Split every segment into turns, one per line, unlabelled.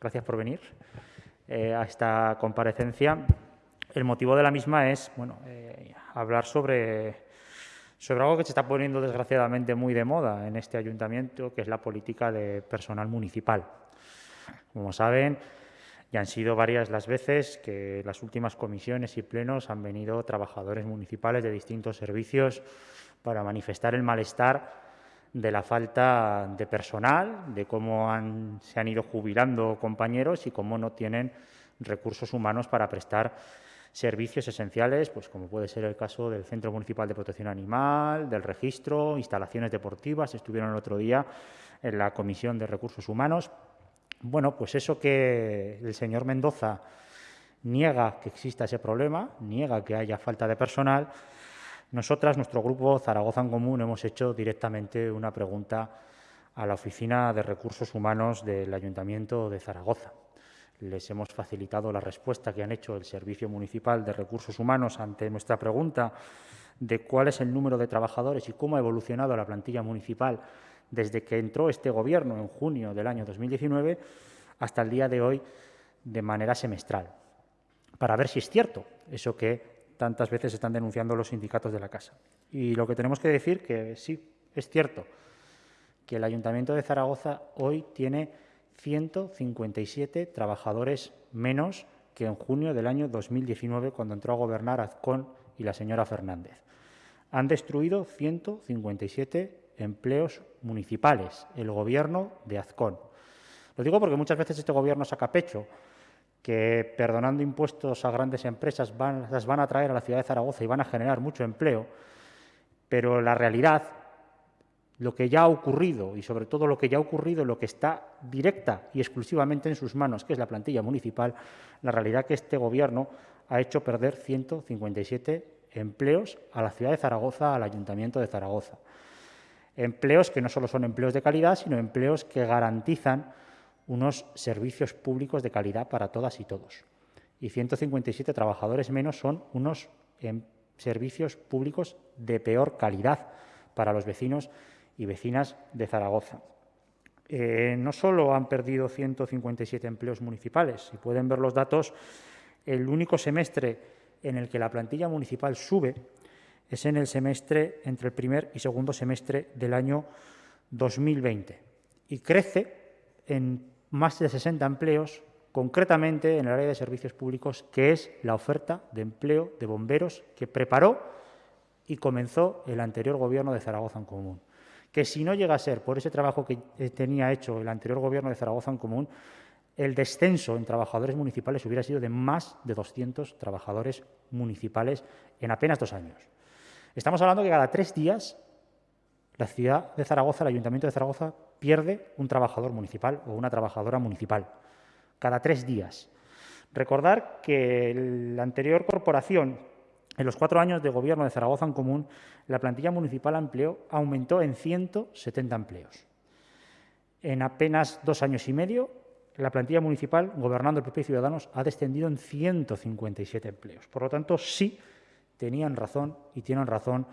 gracias por venir eh, a esta comparecencia. El motivo de la misma es bueno, eh, hablar sobre, sobre algo que se está poniendo desgraciadamente muy de moda en este ayuntamiento, que es la política de personal municipal. Como saben, ya han sido varias las veces que las últimas comisiones y plenos han venido trabajadores municipales de distintos servicios para manifestar el malestar de la falta de personal, de cómo se han ido jubilando compañeros y cómo no tienen recursos humanos para prestar servicios esenciales, pues como puede ser el caso del Centro Municipal de Protección Animal, del registro, instalaciones deportivas, estuvieron el otro día en la Comisión de Recursos Humanos. Bueno, pues eso que el señor Mendoza niega que exista ese problema, niega que haya falta de personal, nosotras, nuestro grupo Zaragoza en Común, hemos hecho directamente una pregunta a la Oficina de Recursos Humanos del Ayuntamiento de Zaragoza. Les hemos facilitado la respuesta que han hecho el Servicio Municipal de Recursos Humanos ante nuestra pregunta de cuál es el número de trabajadores y cómo ha evolucionado la plantilla municipal desde que entró este Gobierno en junio del año 2019 hasta el día de hoy de manera semestral, para ver si es cierto eso que tantas veces están denunciando los sindicatos de la casa. Y lo que tenemos que decir que sí, es cierto, que el Ayuntamiento de Zaragoza hoy tiene 157 trabajadores menos que en junio del año 2019, cuando entró a gobernar Azcón y la señora Fernández. Han destruido 157 empleos municipales, el gobierno de Azcón. Lo digo porque muchas veces este gobierno saca pecho que perdonando impuestos a grandes empresas las van a traer a la ciudad de Zaragoza y van a generar mucho empleo, pero la realidad, lo que ya ha ocurrido y sobre todo lo que ya ha ocurrido, lo que está directa y exclusivamente en sus manos, que es la plantilla municipal, la realidad que este Gobierno ha hecho perder 157 empleos a la ciudad de Zaragoza, al Ayuntamiento de Zaragoza. Empleos que no solo son empleos de calidad, sino empleos que garantizan unos servicios públicos de calidad para todas y todos. Y 157 trabajadores menos son unos em, servicios públicos de peor calidad para los vecinos y vecinas de Zaragoza. Eh, no solo han perdido 157 empleos municipales, si pueden ver los datos, el único semestre en el que la plantilla municipal sube es en el semestre entre el primer y segundo semestre del año 2020 y crece en más de 60 empleos, concretamente en el área de servicios públicos, que es la oferta de empleo de bomberos que preparó y comenzó el anterior Gobierno de Zaragoza en Común. Que si no llega a ser por ese trabajo que tenía hecho el anterior Gobierno de Zaragoza en Común, el descenso en trabajadores municipales hubiera sido de más de 200 trabajadores municipales en apenas dos años. Estamos hablando que cada tres días la ciudad de Zaragoza, el Ayuntamiento de Zaragoza, pierde un trabajador municipal o una trabajadora municipal cada tres días. Recordar que la anterior corporación, en los cuatro años de gobierno de Zaragoza en común, la plantilla municipal empleo aumentó en 170 empleos. En apenas dos años y medio, la plantilla municipal, gobernando el PP y Ciudadanos, ha descendido en 157 empleos. Por lo tanto, sí tenían razón y tienen razón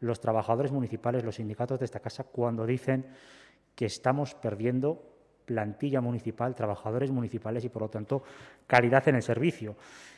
los trabajadores municipales, los sindicatos de esta casa, cuando dicen que estamos perdiendo plantilla municipal, trabajadores municipales y, por lo tanto, calidad en el servicio.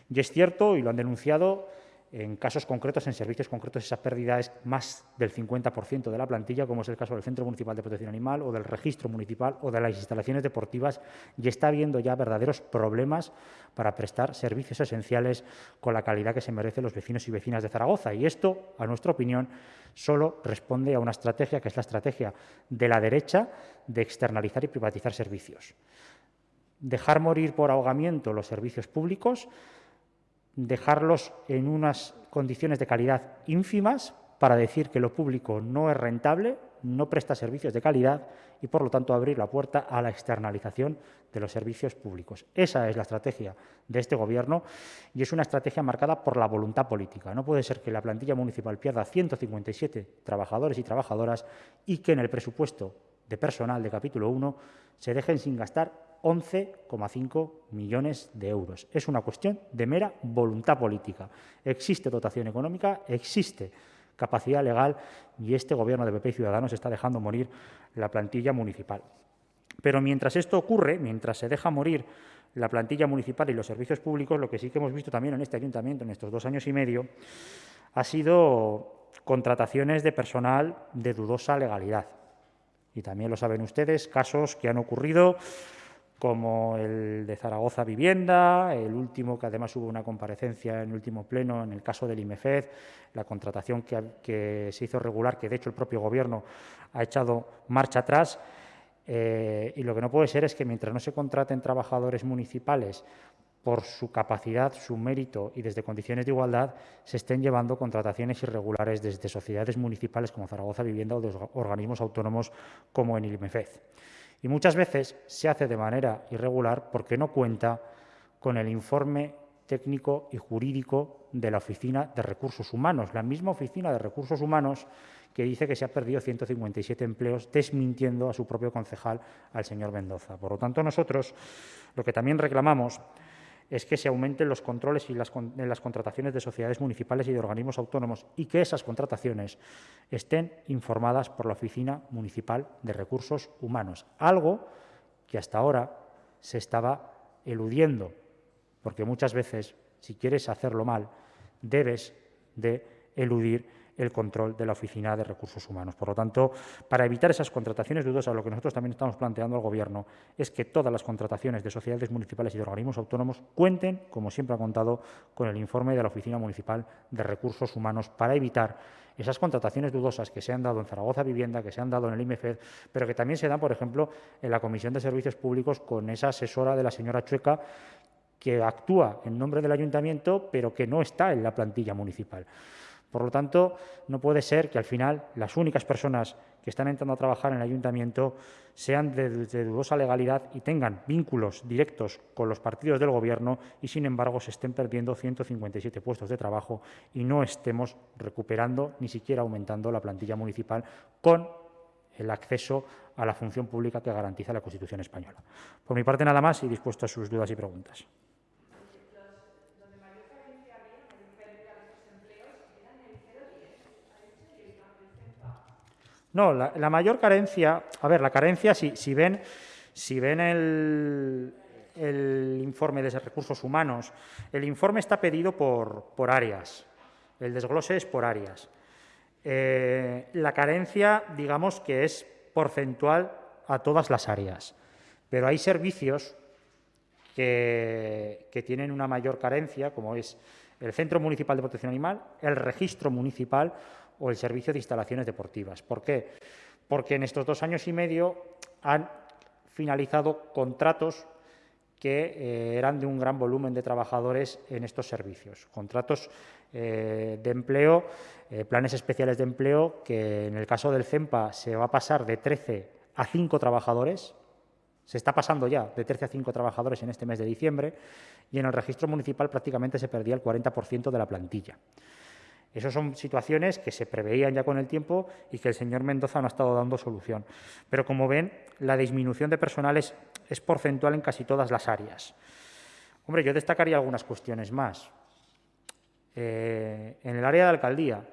Y es cierto, y lo han denunciado, en casos concretos, en servicios concretos, esa pérdida es más del 50% de la plantilla, como es el caso del Centro Municipal de Protección Animal o del Registro Municipal o de las instalaciones deportivas, y está habiendo ya verdaderos problemas para prestar servicios esenciales con la calidad que se merecen los vecinos y vecinas de Zaragoza. Y esto, a nuestra opinión, solo responde a una estrategia que es la estrategia de la derecha de externalizar y privatizar servicios. Dejar morir por ahogamiento los servicios públicos, dejarlos en unas condiciones de calidad ínfimas para decir que lo público no es rentable, no presta servicios de calidad y, por lo tanto, abrir la puerta a la externalización de los servicios públicos. Esa es la estrategia de este Gobierno y es una estrategia marcada por la voluntad política. No puede ser que la plantilla municipal pierda 157 trabajadores y trabajadoras y que en el presupuesto de personal de capítulo 1 se dejen sin gastar 11,5 millones de euros. Es una cuestión de mera voluntad política. Existe dotación económica, existe capacidad legal y este Gobierno de PP y Ciudadanos está dejando morir la plantilla municipal. Pero mientras esto ocurre, mientras se deja morir la plantilla municipal y los servicios públicos, lo que sí que hemos visto también en este ayuntamiento en estos dos años y medio ha sido contrataciones de personal de dudosa legalidad. Y también lo saben ustedes, casos que han ocurrido como el de Zaragoza Vivienda, el último, que además hubo una comparecencia en el último pleno en el caso del IMEFED, la contratación que, se hizo regular, que de hecho el propio Gobierno ha echado marcha atrás. Eh, y lo que no puede ser es que mientras no se contraten trabajadores municipales por su capacidad, su mérito y desde condiciones de igualdad, se estén llevando contrataciones irregulares desde sociedades municipales como Zaragoza Vivienda o de organismos autónomos como en el IMEFED y muchas veces se hace de manera irregular porque no cuenta con el informe técnico y jurídico de la Oficina de Recursos Humanos, la misma Oficina de Recursos Humanos que dice que se ha perdido 157 empleos, desmintiendo a su propio concejal, al señor Mendoza. Por lo tanto, nosotros lo que también reclamamos es que se aumenten los controles y las, en las contrataciones de sociedades municipales y de organismos autónomos y que esas contrataciones estén informadas por la Oficina Municipal de Recursos Humanos, algo que hasta ahora se estaba eludiendo, porque muchas veces, si quieres hacerlo mal, debes de eludir el control de la Oficina de Recursos Humanos. Por lo tanto, para evitar esas contrataciones dudosas, lo que nosotros también estamos planteando al Gobierno es que todas las contrataciones de sociedades municipales y de organismos autónomos cuenten, como siempre ha contado, con el informe de la Oficina Municipal de Recursos Humanos para evitar esas contrataciones dudosas que se han dado en Zaragoza Vivienda, que se han dado en el IMEFED, pero que también se dan, por ejemplo, en la Comisión de Servicios Públicos con esa asesora de la señora Chueca que actúa en nombre del ayuntamiento, pero que no está en la plantilla municipal. Por lo tanto, no puede ser que al final las únicas personas que están entrando a trabajar en el ayuntamiento sean de, dudosa legalidad y tengan vínculos directos con los partidos del Gobierno y, sin embargo, se estén perdiendo 157 puestos de trabajo y no estemos recuperando ni siquiera aumentando la plantilla municipal con el acceso a la función pública que garantiza la Constitución española. Por mi parte, nada más y dispuesto a sus dudas y preguntas. No, la, mayor carencia, a ver, la carencia, si, si ven, si ven el, informe de recursos humanos, el informe está pedido por, por áreas, el desglose es por áreas. Eh, la carencia, digamos que es porcentual a todas las áreas, pero hay servicios que, que tienen una mayor carencia, como es el Centro Municipal de Protección Animal, el Registro Municipal o el servicio de instalaciones deportivas. ¿Por qué? Porque en estos dos años y medio han finalizado contratos que eh, eran de un gran volumen de trabajadores en estos servicios. Contratos eh, de empleo, eh, planes especiales de empleo, que en el caso del CEMPA se va a pasar de 13 a 5 trabajadores, se está pasando ya de 13 a 5 trabajadores en este mes de diciembre, y en el registro municipal prácticamente se perdía el 40% de la plantilla. Esas son situaciones que se preveían ya con el tiempo y que el señor Mendoza no ha estado dando solución. Pero como ven, la disminución de personal es, porcentual en casi todas las áreas. Hombre, yo destacaría algunas cuestiones más. Eh, en el área de alcaldía,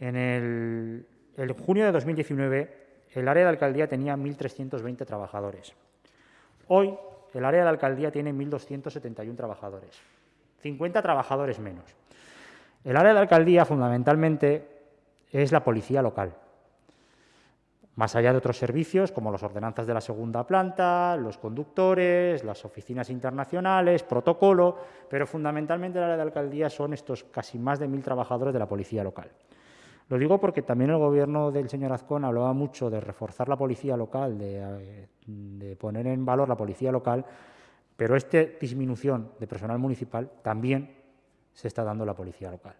en el, el junio de 2019, el área de alcaldía tenía 1.320 trabajadores. Hoy, el área de alcaldía tiene 1.271 trabajadores, 50 trabajadores menos. El área de alcaldía fundamentalmente es la policía local, más allá de otros servicios como las ordenanzas de la segunda planta, los conductores, las oficinas internacionales, protocolo, pero fundamentalmente el área de alcaldía son estos casi más de mil trabajadores de la policía local. Lo digo porque también el gobierno del señor Azcón hablaba mucho de reforzar la policía local, de, de poner en valor la policía local, pero esta disminución de personal municipal también se está dando la policía local.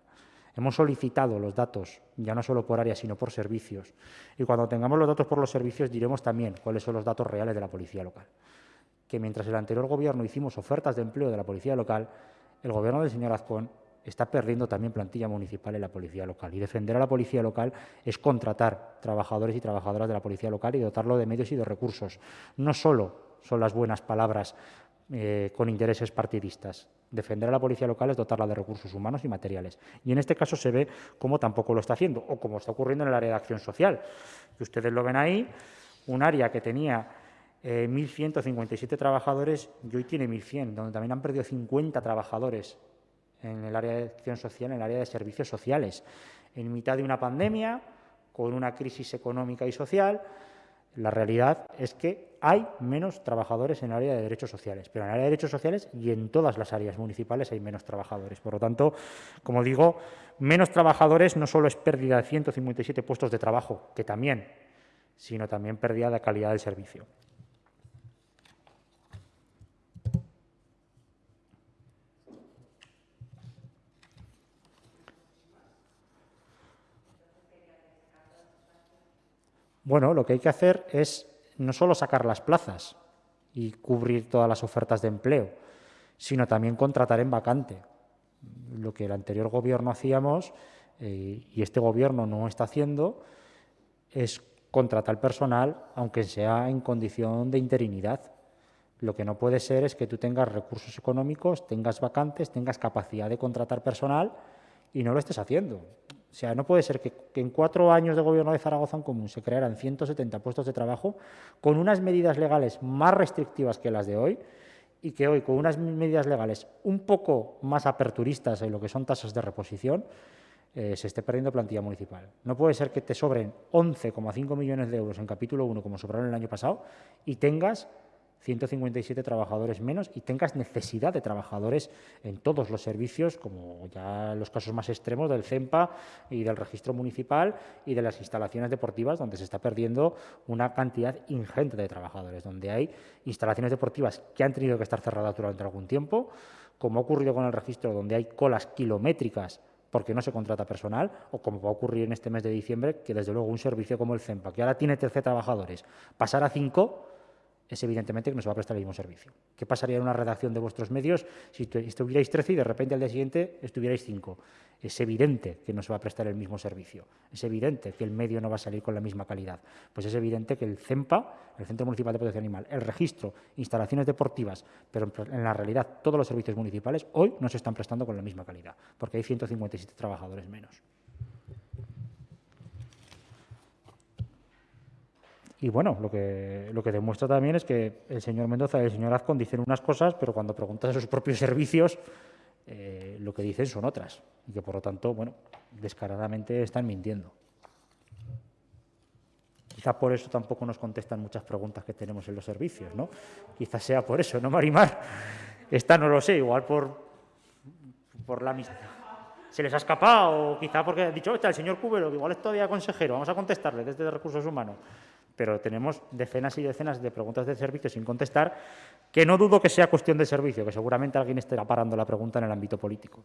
Hemos solicitado los datos, ya no solo por área, sino por servicios. Y cuando tengamos los datos por los servicios, diremos también cuáles son los datos reales de la policía local. Que mientras el anterior gobierno hicimos ofertas de empleo de la policía local, el gobierno del señor Azcón está perdiendo también plantilla municipal en la policía local. Y defender a la policía local es contratar trabajadores y trabajadoras de la policía local y dotarlo de medios y de recursos. No solo son las buenas palabras eh, con intereses partidistas. Defender a la policía local es dotarla de recursos humanos y materiales. Y en este caso se ve cómo tampoco lo está haciendo, o como está ocurriendo en el área de acción social, que ustedes lo ven ahí, un área que tenía 1.157 trabajadores y hoy tiene 1.100, donde también han perdido 50 trabajadores en el área de acción social, en el área de servicios sociales. En mitad de una pandemia, con una crisis económica y social, la realidad es que hay menos trabajadores en el área de derechos sociales, pero en el área de derechos sociales y en todas las áreas municipales hay menos trabajadores. Por lo tanto, como digo, menos trabajadores no solo es pérdida de 157 puestos de trabajo, que también, sino también pérdida de calidad del servicio. Bueno, lo que hay que hacer es no solo sacar las plazas y cubrir todas las ofertas de empleo, sino también contratar en vacante. Lo que el anterior gobierno hacíamos eh, y este gobierno no está haciendo es contratar personal, aunque sea en condición de interinidad. Lo que no puede ser es que tú tengas recursos económicos, tengas vacantes, tengas capacidad de contratar personal y no lo estés haciendo. O sea, no puede ser que, en cuatro años de gobierno de Zaragoza en Común se crearan 170 puestos de trabajo con unas medidas legales más restrictivas que las de hoy y que hoy con unas medidas legales un poco más aperturistas en lo que son tasas de reposición eh, se esté perdiendo plantilla municipal. No puede ser que te sobren 11,5 millones de euros en capítulo 1 como sobraron el año pasado y tengas 157 trabajadores menos y tengas necesidad de trabajadores en todos los servicios, como ya los casos más extremos del CEMPA y del registro municipal y de las instalaciones deportivas, donde se está perdiendo una cantidad ingente de trabajadores, donde hay instalaciones deportivas que han tenido que estar cerradas durante algún tiempo, como ha ocurrido con el registro, donde hay colas kilométricas porque no se contrata personal, o como va a ocurrir en este mes de diciembre, que desde luego un servicio como el CEMPA, que ahora tiene 13 trabajadores, pasar a 5 es evidentemente que no se va a prestar el mismo servicio. ¿Qué pasaría en una redacción de vuestros medios si estuvierais 13 y de repente al día siguiente estuvierais 5? Es evidente que no se va a prestar el mismo servicio. Es evidente que el medio no va a salir con la misma calidad. Pues es evidente que el CEMPA, el Centro Municipal de Protección Animal, el registro, instalaciones deportivas, pero en la realidad todos los servicios municipales hoy no se están prestando con la misma calidad, porque hay 157 trabajadores menos. Y bueno, lo que, lo que demuestra también es que el señor Mendoza y el señor Azcon dicen unas cosas, pero cuando preguntas a sus propios servicios, eh, lo que dicen son otras. Y que por lo tanto, bueno, descaradamente están mintiendo. Quizá por eso tampoco nos contestan muchas preguntas que tenemos en los servicios, ¿no? Quizás sea por eso, ¿no, Marimar? Esta no lo sé, igual por, por la amistad. Se les ha escapado, o quizá porque ha dicho, está el señor Cubero, que igual es todavía consejero, vamos a contestarle desde Recursos Humanos pero tenemos decenas y decenas de preguntas de servicio sin contestar, que no dudo que sea cuestión de servicio, que seguramente alguien estará parando la pregunta en el ámbito político.